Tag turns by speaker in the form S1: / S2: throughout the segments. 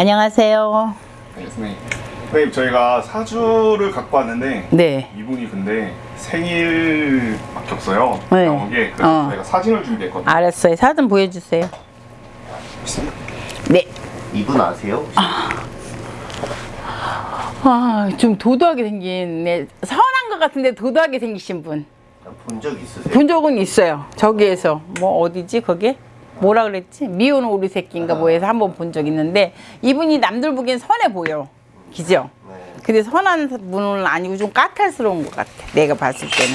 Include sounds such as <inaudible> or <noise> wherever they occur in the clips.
S1: 안녕하세요.
S2: 네, 선생님. 선생님 저희가 사주를 갖고 왔는데
S1: 네.
S2: 이분이 근데 생일밖에 없어요.
S1: 네.
S2: 나온 게 그래서
S1: 어.
S2: 저희가 사진을 준비했거든요.
S1: 알았어요. 사진 보여주세요. 네.
S3: 이분 아세요?
S1: 아, 좀 도도하게 생긴, 네. 선한 것 같은데 도도하게 생기신 분.
S3: 본 적 있으세요?
S1: 본 적은 있어요. 저기에서. 뭐, 어디지, 거기? 뭐라 그랬지? 미운 오리 새끼인가 뭐 해서 한 번 본 적 있는데, 이분이 남들 보기엔 선해 보여. 그죠?
S3: 네.
S1: 근데 선한 분은 아니고 좀 까탈스러운 것 같아. 내가 봤을 때는.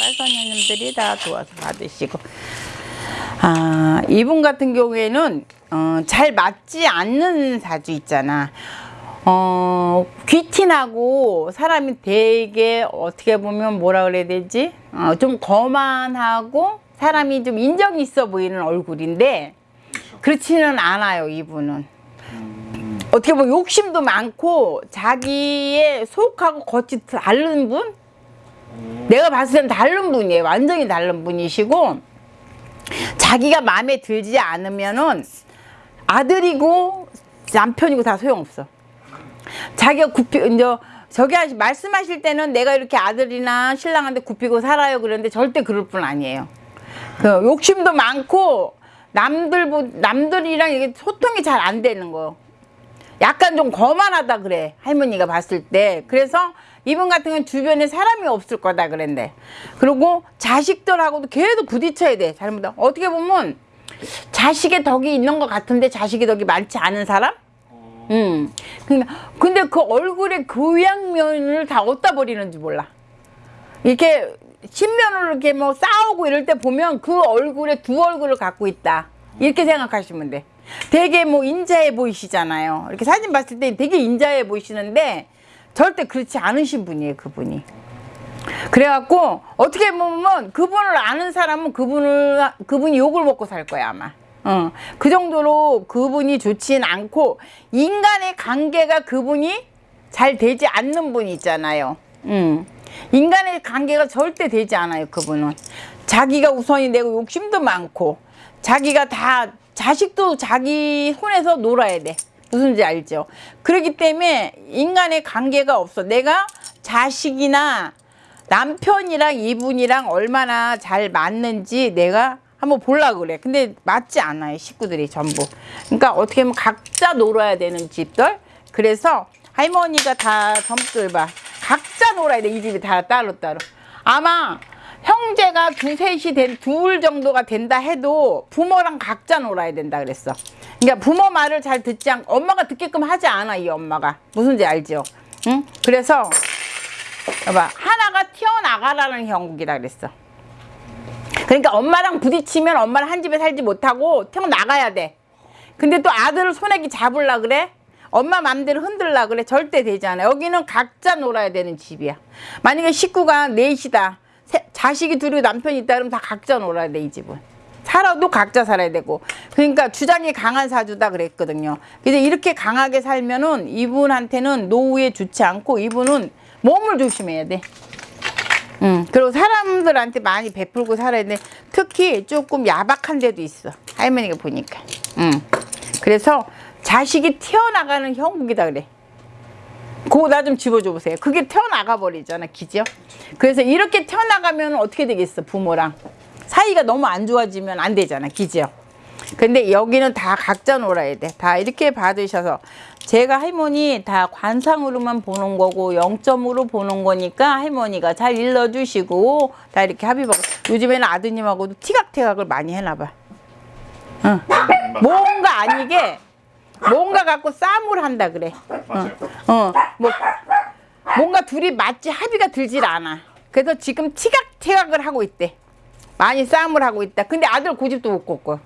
S1: 아, 할머니들이 다 도와서 받으시고. 아, 이분 같은 경우에는 어, 잘 맞지 않는 사주 있잖아. 어, 귀티나고 사람이 되게 어떻게 보면 뭐라 그래야 되지? 어, 좀 거만하고 사람이 좀 인정 있어 보이는 얼굴인데 그렇지는 않아요, 이분은. 어떻게 보면 욕심도 많고 자기의 속하고 겉이 다른 분? 내가 봤을 땐 다른 분이에요. 완전히 다른 분이시고 자기가 마음에 들지 않으면은 아들이고 남편이고 다 소용없어. 자기가 굽히 이제 저기 하시, 말씀하실 때는 내가 이렇게 아들이나 신랑한테 굽히고 살아요 그러는데 절대 그럴 분 아니에요. 그 욕심도 많고 남들 보 남들이랑 이게 소통이 잘 안 되는 거. 약간 좀 거만하다 그래 할머니가 봤을 때 그래서 이분 같은 경우는 주변에 사람이 없을 거다 그랬는데 그리고 자식들하고도 계속 부딪혀야 돼 잘못하면 어떻게 보면 자식의 덕이 있는 것 같은데 자식의 덕이 많지 않은 사람 음. 그러니까 근데 그 얼굴의 교양면을 다 어디다 버리는지 몰라. 이렇게 신면으로 이렇게 뭐 싸우고 이럴 때 보면 그 얼굴에 두 얼굴을 갖고 있다. 이렇게 생각하시면 돼. 되게 뭐 인자해 보이시잖아요. 이렇게 사진 봤을 때 되게 인자해 보이시는데 절대 그렇지 않으신 분이에요, 그분이. 그래갖고 어떻게 보면 그분을 아는 사람은 그분을 그분이 욕을 먹고 살 거야 아마. 어, 그 정도로 그분이 좋진 않고 인간의 관계가 그분이 잘 되지 않는 분이 있잖아요. 음. 인간의 관계가 절대 되지 않아요. 그분은 자기가 우선이 되고 욕심도 많고 자기가 다 자식도 자기 손에서 놀아야 돼. 무슨 지 알죠? 그렇기 때문에 인간의 관계가 없어. 내가 자식이나 남편이랑 이분이랑 얼마나 잘 맞는지 내가 한번 보려고 그래. 근데 맞지 않아요. 식구들이 전부. 그러니까 어떻게 보면 각자 놀아야 되는 집들. 그래서 할머니가 다 전부들 봐. 각자 놀아야 돼. 이 집이 다 따로따로. 아마 형제가 두셋이 된, 둘 정도가 된다 해도 부모랑 각자 놀아야 된다 그랬어. 그러니까 부모 말을 잘 듣지 않고 엄마가 듣게끔 하지 않아, 이 엄마가. 무슨지 알죠? 응? 그래서, 봐봐. 하나가 튀어나가라는 형국이라 그랬어. 그러니까 엄마랑 부딪히면 엄마랑 한 집에 살지 못하고 튀어나가야 돼. 근데 또 아들을 손에기 잡으려 그래? 엄마 맘대로 흔들라 그래? 절대 되지 않아. 여기는 각자 놀아야 되는 집이야. 만약에 식구가 넷이다. 세- 자식이 둘이 남편이 있다 그러면 다 각자 놀아야 돼, 이 집은. 살아도 각자 살아야 되고. 그러니까 주장이 강한 사주다 그랬거든요. 근데 이렇게 강하게 살면은 이분한테는 노후에 좋지 않고 이분은 몸을 조심해야 돼. 응. 그리고 사람들한테 많이 베풀고 살아야 돼. 특히 조금 야박한 데도 있어. 할머니가 보니까. 응. 그래서 자식이 튀어나가는 형국이다 그래. 그거 나 좀 집어줘 보세요. 그게 튀어나가 버리잖아, 기죠? 그래서 이렇게 튀어나가면 어떻게 되겠어, 부모랑. 사이가 너무 안 좋아지면 안 되잖아, 기죠? 근데 여기는 다 각자 놀아야 돼. 다 이렇게 받으셔서. 제가 할머니 다 관상으로만 보는 거고 0점으로 보는 거니까 할머니가 잘 일러주시고 다 이렇게 합의하고 요즘에는 아드님하고도 티각태각을 많이 해놔봐. 응. 뭔가 아니게 뭔가 갖고 싸움을 한다 그래.
S2: 맞아요.
S1: 어, 뭐 뭔가 둘이 맞지 합의가 들질 않아. 그래서 지금 티각태각을 하고 있대. 많이 싸움을 하고 있다. 근데 아들 고집도 못 꺾고.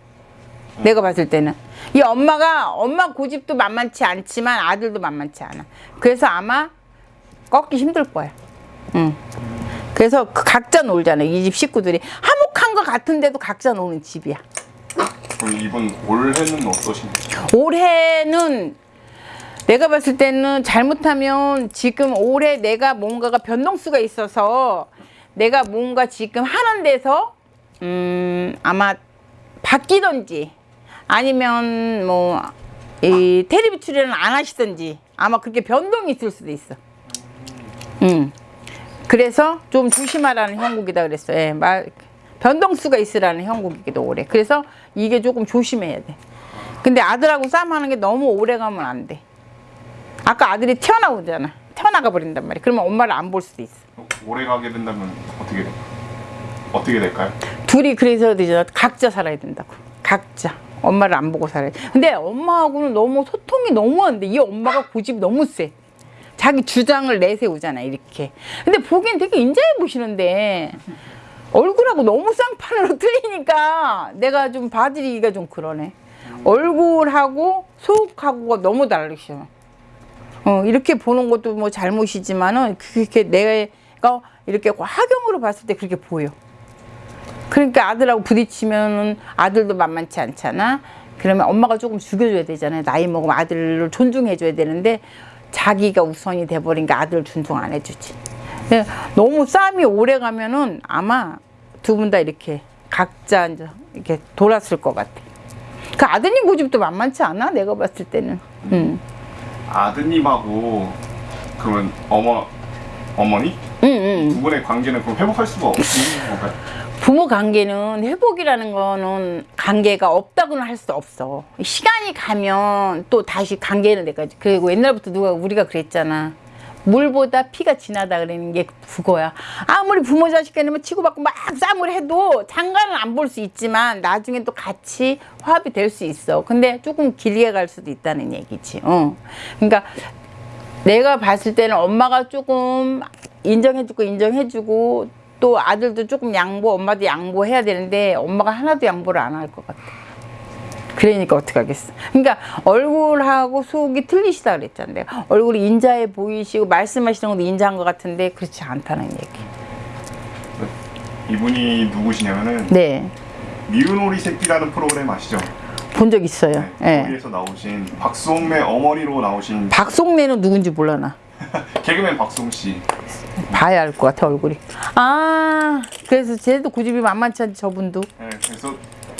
S1: 내가 봤을 때는 이 엄마가 엄마 고집도 만만치 않지만 아들도 만만치 않아. 그래서 아마 꺾기 힘들 거야. 응. 그래서 그 각자 놀잖아. 이 집 식구들이 화목한 것 같은데도 각자 노는 집이야.
S2: 그럼 이분 올해는 어떠신가요?
S1: 올해는 내가 봤을 때는 잘못하면 지금 올해 내가 뭔가가 변동수가 있어서 내가 뭔가 지금 하는 데서 음 아마 바뀌던지 아니면 뭐 이 테레비 출연을 안 하시던지 아마 그렇게 변동이 있을 수도 있어. 음. 그래서 좀 조심하라는 형국이다 그랬어. 예, 말 변동수가 있으라는 형국이기도 오래. 그래서 이게 조금 조심해야 돼. 근데 아들하고 싸움하는 게 너무 오래 가면 안 돼. 아까 아들이 튀어나오잖아. 튀어나가 버린단 말이야. 그러면 엄마를 안 볼 수도 있어.
S2: 오래 가게 된다면 어떻게 돼? 어떻게 될까요?
S1: 둘이 그래서 되잖아. 각자 살아야 된다고. 각자. 엄마를 안 보고 살아야 돼. 근데 엄마하고는 너무 소통이 너무 안 돼. 이 엄마가 고집이 너무 세. 자기 주장을 내세우잖아, 이렇게. 근데 보기엔 되게 인자해 보시는데, 얼굴하고 너무 쌍판으로 <laughs> 틀리니까 내가 좀 봐드리기가 좀 그러네. 얼굴하고 속하고가 너무 다르셔. 어, 이렇게 보는 것도 뭐 잘못이지만은, 그렇게 내가 이렇게 화경으로 봤을 때 그렇게 보여. 그러니까 아들하고 부딪히면은 아들도 만만치 않잖아. 그러면 엄마가 조금 죽여줘야 되잖아요. 나이 먹으면 아들을 존중해줘야 되는데 자기가 우선이 돼버리니까 아들 존중 안 해주지. 근데 너무 싸움이 오래 가면은 아마 두 분 다 이렇게 각자 이제 이렇게 돌았을 것 같아. 그 아드님 고집도 만만치 않아. 내가 봤을 때는. 응.
S2: 아드님하고 그러면 어머 어머니
S1: 응, 응.
S2: 두 분의 관계는 그럼 회복할 수가 없는 건가요?
S1: 부모 관계는 회복이라는 거는 관계가 없다고는 할 수 없어. 시간이 가면 또 다시 관계는 내까지. 그리고 옛날부터 누가 우리가 그랬잖아. 물보다 피가 진하다 그러는 게 그거야. 아무리 부모 자식 간에 뭐 치고받고 막 싸움을 해도 장가는 안 볼 수 있지만 나중에 또 같이 화합이 될 수 있어. 근데 조금 길게 갈 수도 있다는 얘기지. 어. 그러니까 내가 봤을 때는 엄마가 조금 인정해주고 인정해주고 또 아들도 조금 양보 엄마도 양보해야 되는데 엄마가 하나도 양보를 안 할 것 같아 그러니까 어떡하겠어 그러니까 얼굴하고 속이 틀리시다 그랬잖아 내가 얼굴이 인자해 보이시고 말씀하시는 것도 인자한 것 같은데 그렇지 않다는 얘기
S2: 이분이 누구시냐면은
S1: 네
S2: 미운 오리 새끼라는 프로그램 아시죠?
S1: 본 적 있어요
S2: 네.
S1: 예.
S2: 거기에서 나오신 박수홍매 어머니로 나오신
S1: 박송래는 누군지 몰라 나 <laughs>
S2: 개그맨 박수홍 씨.
S1: 봐야 알 것 같아 얼굴이 아 그래서 쟤도 고집이 만만치 않지 저분도
S2: 네, 그래서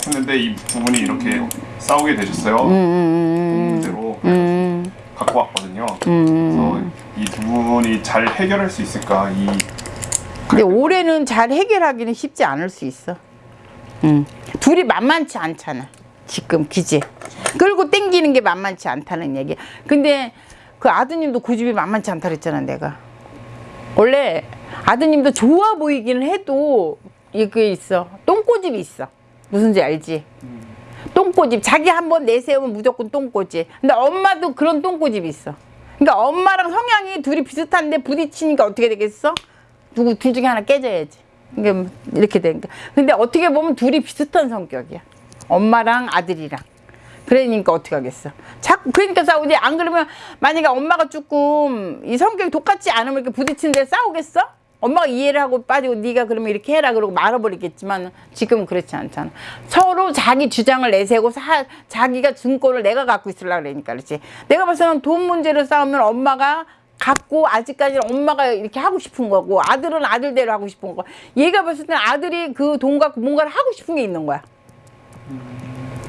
S2: 했는데 이두 분이 이렇게 싸우게 되셨어요. 그 문제로
S1: 음,
S2: 갖고 왔거든요. 그래서 이 두 분이 잘 해결할 수 있을까? 이
S1: 근데 올해는 잘 해결하기는 쉽지 않을 수 있어. 음. 둘이 만만치 않잖아. 지금 기지. 끌고 땡기는 게 만만치 않다는 얘기. 근데 그 아드님도 고집이 만만치 않다 그랬잖아, 내가. 원래 아드님도 좋아 보이기는 해도 이게 있어. 똥꼬집이 있어. 무슨지 알지? 똥꼬집. 자기 한번 내세우면 무조건 똥꼬집. 근데 엄마도 그런 똥꼬집이 있어. 그러니까 엄마랑 성향이 둘이 비슷한데 부딪히니까 어떻게 되겠어? 누구 둘 중에 하나 깨져야지. 이게 이렇게 되니까. 근데 어떻게 보면 둘이 비슷한 성격이야. 엄마랑 아들이랑. 그러니까 어떻게 하겠어. 자꾸 그러니까 싸우지. 안 그러면 만약에 엄마가 조금 이 성격이 똑같지 않으면 이렇게 부딪히는데 싸우겠어? 엄마가 이해를 하고 빠지고 네가 그러면 이렇게 해라 그러고 말아버리겠지만 지금은 그렇지 않잖아. 서로 자기 주장을 내세우고 사, 자기가 증거를 내가 갖고 있으려고 그러니까 그렇지. 내가 봤을 때는 돈 문제로 싸우면 엄마가 갖고 아직까지는 엄마가 이렇게 하고 싶은 거고 아들은 아들대로 하고 싶은 거. 얘가 봤을 때는 아들이 그 돈 갖고 뭔가를 하고 싶은 게 있는 거야.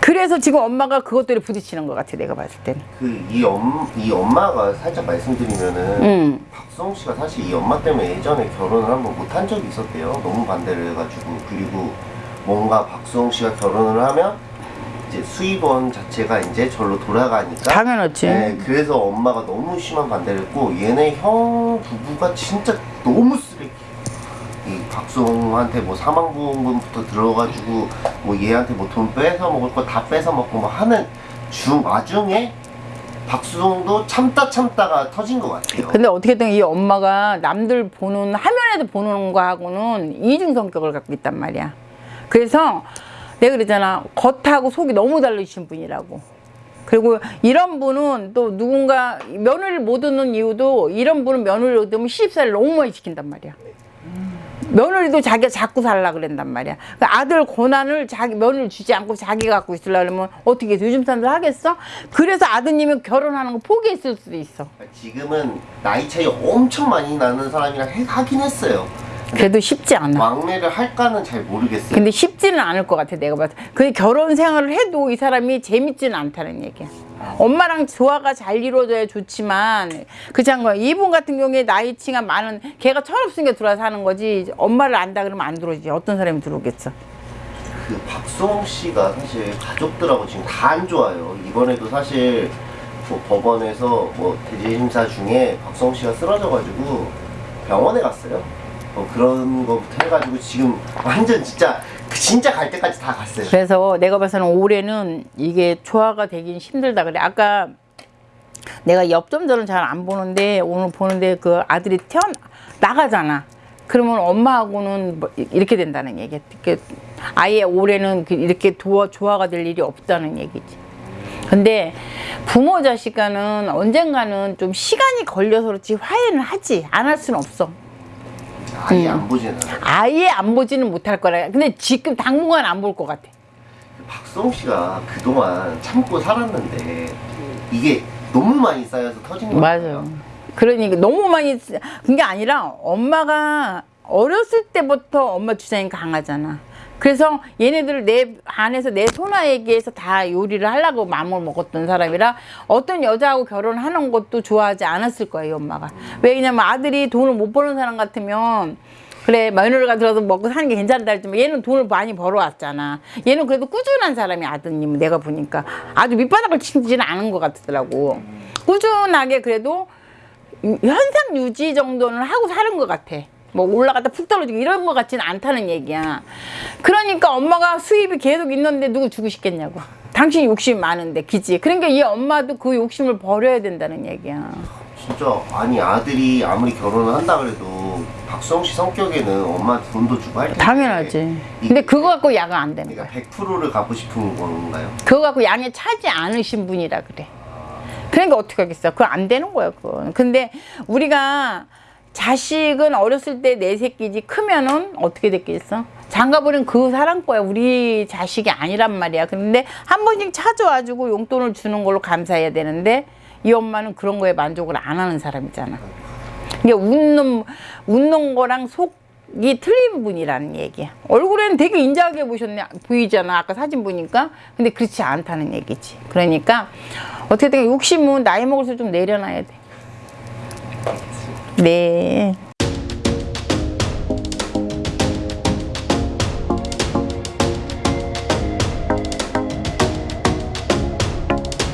S1: 그래서 지금 엄마가 그것들이 부딪히는 것 같아 내가 봤을 때는.
S3: 그이 엄, 이 엄마가 살짝 말씀드리면은
S1: 음.
S3: 박수홍 씨가 사실 이 엄마 때문에 예전에 결혼을 한번 못한 적이 있었대요. 너무 반대를 해가지고 그리고 뭔가 박수홍 씨가 결혼을 하면 이제 수입원 자체가 이제 절로 돌아가니까
S1: 당연하지.
S3: 네, 그래서 엄마가 너무 심한 반대를 했고 얘네 형 부부가 진짜 너무 박수홍한테 뭐 사망보험금부터 들어가지고 뭐 얘한테 뭐 돈 뺏어 먹을 거 다 뺏어 먹고 뭐 하는 중 와중에 박수홍도 참다 참다가 터진 것 같아요.
S1: 근데 어떻게든 이 엄마가 남들 보는 화면에도 보는 거하고는 이중 성격을 갖고 있단 말이야. 그래서 내가 그러잖아 겉하고 속이 너무 다르신 분이라고. 그리고 이런 분은 또 누군가 며느리를 못 얻는 이유도 이런 분은 며느리를 얻으면 시집살이를 너무 많이 시킨단 말이야. 며느리도 자기가 자꾸 살라 그랬단 말이야. 그 아들 고난을 자기 며느리 주지 않고 자기가 갖고 있으려면 어떻게 해? 요즘 사람들 하겠어? 그래서 아드님은 결혼하는 거 포기했을 수도 있어.
S3: 지금은 나이 차이 엄청 많이 나는 사람이랑 해- 하긴 했어요.
S1: 그래도 쉽지 않아.
S3: 왕래를 할까는 잘 모르겠어요.
S1: 근데 쉽지는 않을 것 같아 내가 봐도. 그 결혼 생활을 해도 이 사람이 재밌지는 않다는 얘기야. 엄마랑 조화가 잘 이루어져야 좋지만 그렇지 거야. 이분 같은 경우에 나이치가 많은 걔가 철없으니까 들어와서 하는 거지 엄마를 안다 그러면 안 들어오지 어떤 사람이 들어오겠어.
S3: 그 박수홍 씨가 사실 가족들하고 지금 다 안 좋아요. 이번에도 사실 뭐 법원에서 뭐 대지 심사 중에 박수홍 씨가 쓰러져가지고 병원에 갔어요. 뭐 그런 거부터 해가지고 지금 완전 진짜 진짜 갈 때까지 다 갔어요.
S1: 그래서 내가 봐서는 올해는 이게 조화가 되긴 힘들다 그래. 아까 내가 엽점들은 잘 안 보는데 오늘 보는데 그 아들이 태어 나가잖아. 그러면 엄마하고는 뭐 이렇게 된다는 얘기야. 이렇게 아예 올해는 그 이렇게 도와, 조화가 될 일이 없다는 얘기지. 근데 부모 자식 간은 언젠가는 좀 시간이 걸려서 그렇지 화해는 하지. 안 할 수는 없어.
S3: 아예 안 보지는.
S1: 아예 안 보지는 못할 거라. 근데 지금 당분간 안 볼 것 같아.
S3: 박수홍 씨가 그동안 참고 살았는데 이게 너무 많이 쌓여서 터진 거예요.
S1: 맞아요. 그러니까 너무 많이 쓰- 그게 아니라 엄마가 어렸을 때부터 엄마 주장이 강하잖아. 그래서 얘네들을 내 안에서 내 소나에게서 다 요리를 하려고 마음을 먹었던 사람이라 어떤 여자하고 결혼하는 것도 좋아하지 않았을 거예요, 엄마가. 왜냐면 아들이 돈을 못 버는 사람 같으면 그래 며느리가 들어서 먹고 사는 게 괜찮다 했지만 얘는 돈을 많이 벌어왔잖아. 얘는 그래도 꾸준한 사람이 아드님 내가 보니까 아주 밑바닥을 치지는 않은 것 같더라고. 꾸준하게 그래도 유- 현상 유지 정도는 하고 사는 것 같아. 뭐 올라갔다 푹 떨어지고 이런 것 같지는 않다는 얘기야. 그러니까 엄마가 수입이 계속 있는데 누구 주고 싶겠냐고. 당신 욕심 많은데, 그지? 그러니까 이 엄마도 그 욕심을 버려야 된다는 얘기야.
S3: 진짜 아니 아들이 아무리 결혼을 한다 그래도 박수홍 씨 성격에는 엄마한테 돈도 주고 할 텐데
S1: 당연하지. 근데 그거 갖고 야가 안 되는 거야.
S3: 그러니까 100%를 갖고 싶은 건가요?
S1: 그거 갖고 양에 차지 않으신 분이라 그래. 그러니까 어떻게 하겠어. 그거 안 되는 거야, 그건. 근데 우리가 자식은 어렸을 때 내 새끼지 크면은 어떻게 됐겠어? 장가버린 그 사람 거야. 우리 자식이 아니란 말이야. 근데 한 번씩 찾아와주고 용돈을 주는 걸로 감사해야 되는데 이 엄마는 그런 거에 만족을 안 하는 사람이잖아. 이게 웃는, 웃는 거랑 속이 틀린 분이라는 얘기야. 얼굴에는 되게 인자하게 보셨네, 보이잖아. 아까 사진 보니까. 근데 그렇지 않다는 얘기지. 그러니까 어떻게든 욕심은 나이 먹을수록 좀 내려놔야 돼. 네.